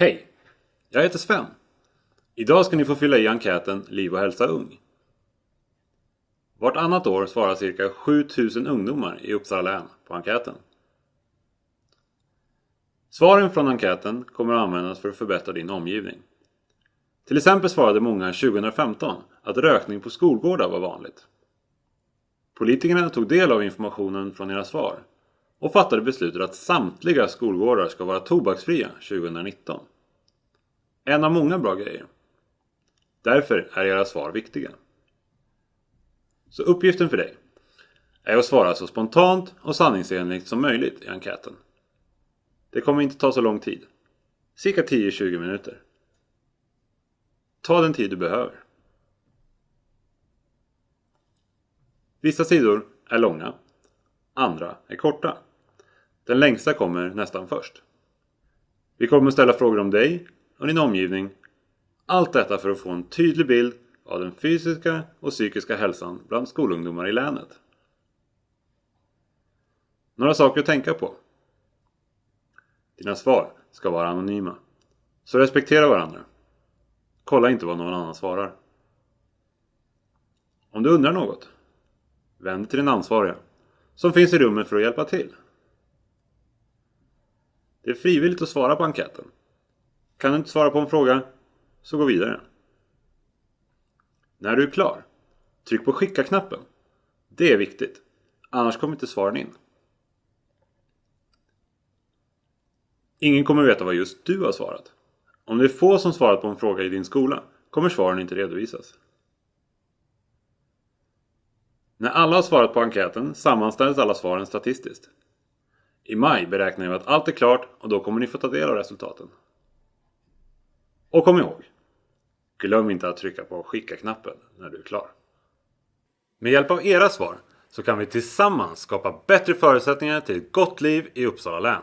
Hej! Jag heter Sven. Idag ska ni få fylla i enkäten Liv och hälsa ung. Vartannat år svarar cirka 7000 ungdomar i Uppsala län på enkäten. Svaren från enkäten kommer att användas för att förbättra din omgivning. Till exempel svarade många 2015 att rökning på skolgårdar var vanligt. Politikerna tog del av informationen från era svar och fattade beslutet att samtliga skolgårdar ska vara tobaksfria 2019. En av många bra grejer. Därför är era svar viktiga. Så uppgiften för dig är att svara så spontant och sanningsenligt som möjligt i enkäten. Det kommer inte ta så lång tid. Cirka 10-20 minuter. Ta den tid du behöver. Vissa sidor är långa, andra är korta. Den längsta kommer nästan först. Vi kommer ställa frågor om dig och din omgivning. Allt detta för att få en tydlig bild av den fysiska och psykiska hälsan bland skolungdomar i länet. Några saker att tänka på. Dina svar ska vara anonyma. Så respektera varandra. Kolla inte vad någon annan svarar. Om du undrar något, vänd dig till den ansvariga som finns i rummet för att hjälpa till. Det är frivilligt att svara på enkäten. Kan du inte svara på en fråga, så gå vidare. När du är klar, tryck på skicka-knappen. Det är viktigt, annars kommer inte svaren in. Ingen kommer veta vad just du har svarat. Om det är få som svarat på en fråga i din skola kommer svaren inte redovisas. När alla har svarat på enkäten sammanställs alla svaren statistiskt. I maj beräknar vi att allt är klart och då kommer ni få ta del av resultaten. Och kom ihåg! Glöm inte att trycka på skicka-knappen när du är klar. Med hjälp av era svar så kan vi tillsammans skapa bättre förutsättningar till ett gott liv i Uppsala län.